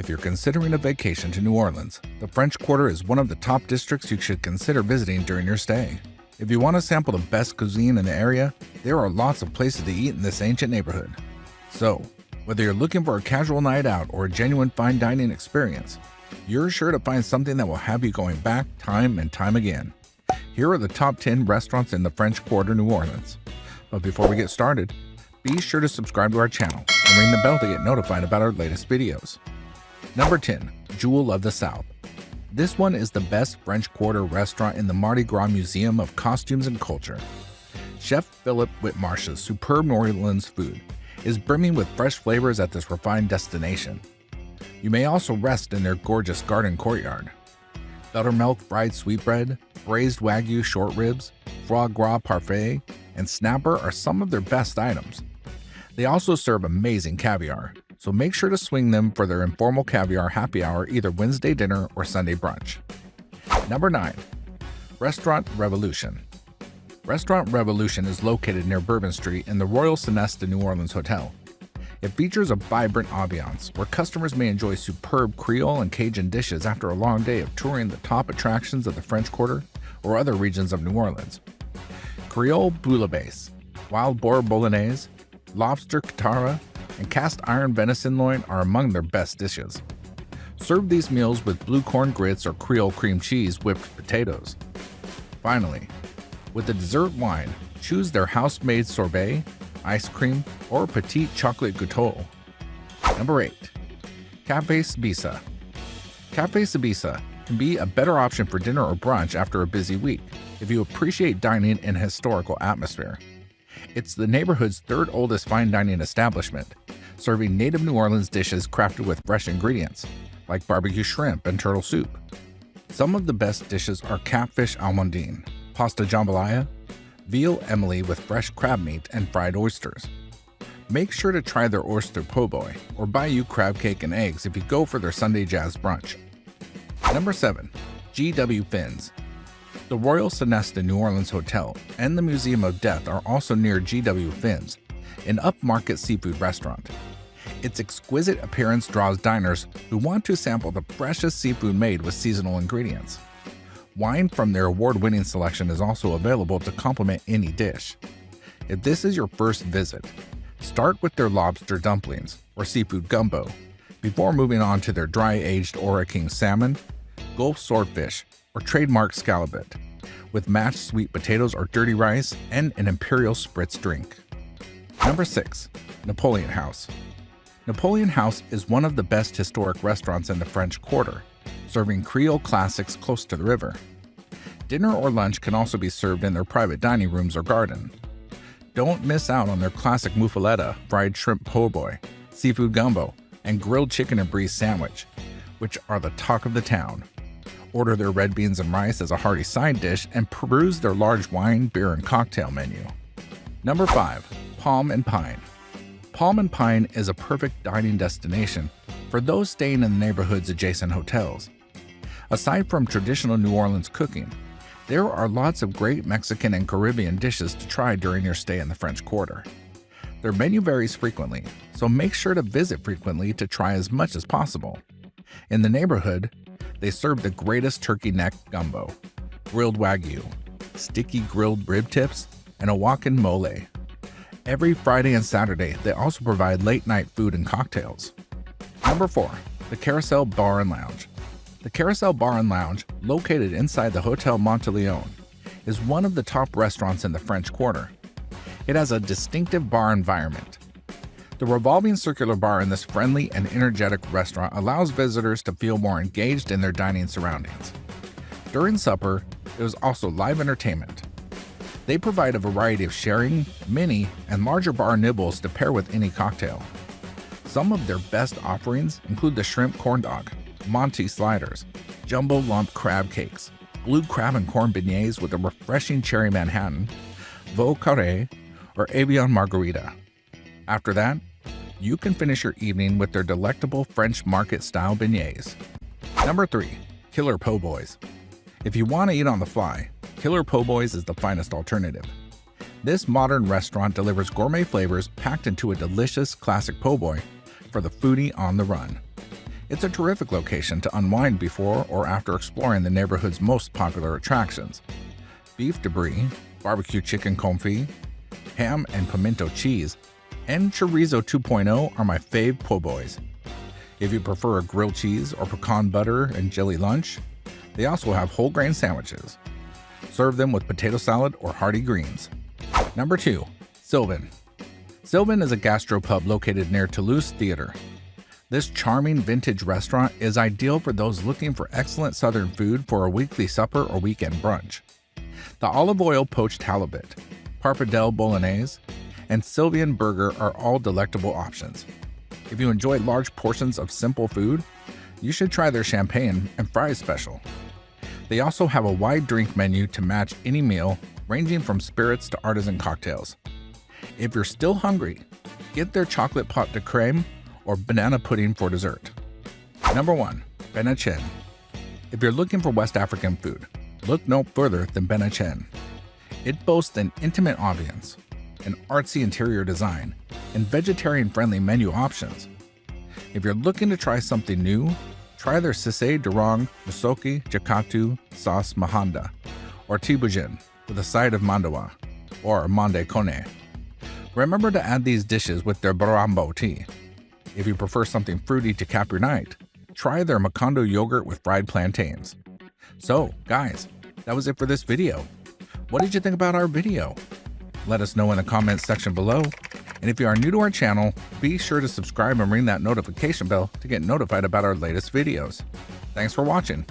If you're considering a vacation to New Orleans, the French Quarter is one of the top districts you should consider visiting during your stay. If you want to sample the best cuisine in the area, there are lots of places to eat in this ancient neighborhood. So, whether you're looking for a casual night out or a genuine fine dining experience, you're sure to find something that will have you going back time and time again. Here are the top 10 restaurants in the French Quarter, New Orleans. But before we get started, be sure to subscribe to our channel and ring the bell to get notified about our latest videos. Number 10. Jewel of the South. This one is the best French Quarter restaurant in the Mardi Gras Museum of Costumes and Culture. Chef Philip Whitmarsh's superb New Orleans food is brimming with fresh flavors at this refined destination. You may also rest in their gorgeous garden courtyard. Buttermilk fried sweetbread, braised wagyu short ribs, foie gras parfait, and snapper are some of their best items. They also serve amazing caviar, so make sure to swing them for their informal caviar happy hour either Wednesday dinner or Sunday brunch. Number 9. Restaurant Revolution Restaurant Revolution is located near Bourbon Street in the Royal Sonesta New Orleans Hotel. It features a vibrant ambiance where customers may enjoy superb Creole and Cajun dishes after a long day of touring the top attractions of the French Quarter or other regions of New Orleans. Creole bouillabaisse, wild boar bolognese, lobster katara, and cast iron venison loin are among their best dishes. Serve these meals with blue corn grits or Creole cream cheese whipped potatoes. Finally, with the dessert wine, choose their house-made sorbet, ice cream, or petite chocolate gâteau. Number 8. Cafe Sbisa Cafe Sbisa can be a better option for dinner or brunch after a busy week if you appreciate dining in a historical atmosphere. It's the neighborhood's third oldest fine dining establishment, serving native New Orleans dishes crafted with fresh ingredients, like barbecue shrimp and turtle soup. Some of the best dishes are catfish almondine, pasta jambalaya, veal emily with fresh crab meat and fried oysters. Make sure to try their oyster po' boy or bayou crab cake and eggs if you go for their Sunday jazz brunch. Number 7. GW Fins The Royal Sonesta New Orleans Hotel and the Museum of Death are also near GW Fins, an upmarket seafood restaurant. Its exquisite appearance draws diners who want to sample the freshest seafood made with seasonal ingredients. Wine from their award-winning selection is also available to complement any dish. If this is your first visit, start with their lobster dumplings or seafood gumbo, before moving on to their dry-aged Ora King salmon, Gulf swordfish, or trademark scalloped, with mashed sweet potatoes or dirty rice and an imperial spritz drink. Number 6. Napoleon House Napoleon House is one of the best historic restaurants in the French Quarter, serving Creole classics close to the river. Dinner or lunch can also be served in their private dining rooms or garden. Don't miss out on their classic muffaletta, fried shrimp po' boy, seafood gumbo, and grilled chicken and brie sandwich, which are the talk of the town. Order their red beans and rice as a hearty side dish and peruse their large wine, beer, and cocktail menu. Number 5. Palm and Pine Palm and Pine is a perfect dining destination for those staying in the neighborhood's adjacent hotels. Aside from traditional New Orleans cooking, there are lots of great Mexican and Caribbean dishes to try during your stay in the French Quarter. Their menu varies frequently, so make sure to visit frequently to try as much as possible. In the neighborhood, they serve the greatest turkey neck gumbo, grilled wagyu, sticky grilled rib tips, and a walk-in mole. Every Friday and Saturday, they also provide late night food and cocktails. Number 4. The Carousel Bar and Lounge. The Carousel Bar and Lounge, located inside the Hotel Monteleone, is one of the top restaurants in the French Quarter. It has a distinctive bar environment. The revolving circular bar in this friendly and energetic restaurant allows visitors to feel more engaged in their dining surroundings. During supper, there is also live entertainment. They provide a variety of sharing, mini, and larger bar nibbles to pair with any cocktail. Some of their best offerings include the shrimp corn dog, Monty sliders, jumbo lump crab cakes, blue crab and corn beignets with a refreshing cherry Manhattan, Vieux Carré, or avion margarita. After that, you can finish your evening with their delectable French market style beignets. Number 3. Killer Po' Boys. If you want to eat on the fly, Killer Po' Boys is the finest alternative. This modern restaurant delivers gourmet flavors packed into a delicious classic po' boy for the foodie on the run. It's a terrific location to unwind before or after exploring the neighborhood's most popular attractions. Beef debris, barbecue chicken confit, ham and pimento cheese, and chorizo 2.0 are my fave po' boys. If you prefer a grilled cheese or pecan butter and jelly lunch, they also have whole grain sandwiches. Serve them with potato salad or hearty greens. Number 2. Sylvain. Sylvain is a gastropub located near Toulouse Theatre. This charming vintage restaurant is ideal for those looking for excellent southern food for a weekly supper or weekend brunch. The olive oil poached halibut, pappardelle bolognese, and Sylvain burger are all delectable options. If you enjoy large portions of simple food, you should try their champagne and fries special. They also have a wide drink menu to match any meal, ranging from spirits to artisan cocktails. If you're still hungry, get their chocolate pot de creme or banana pudding for dessert. Number 1. Bennachin. If you're looking for West African food, look no further than Bennachin. It boasts an intimate ambiance, an artsy interior design, and vegetarian-friendly menu options. If you're looking to try something new, try their Sise Durong Musoki Jakatu Sauce Mahanda, or Tibujin with a side of mandawa, or mande kone. Remember to add these dishes with their barambo tea. If you prefer something fruity to cap your night, try their Macondo yogurt with fried plantains. So, guys, that was it for this video. What did you think about our video? Let us know in the comments section below. And if you are new to our channel, be sure to subscribe and ring that notification bell to get notified about our latest videos. Thanks for watching.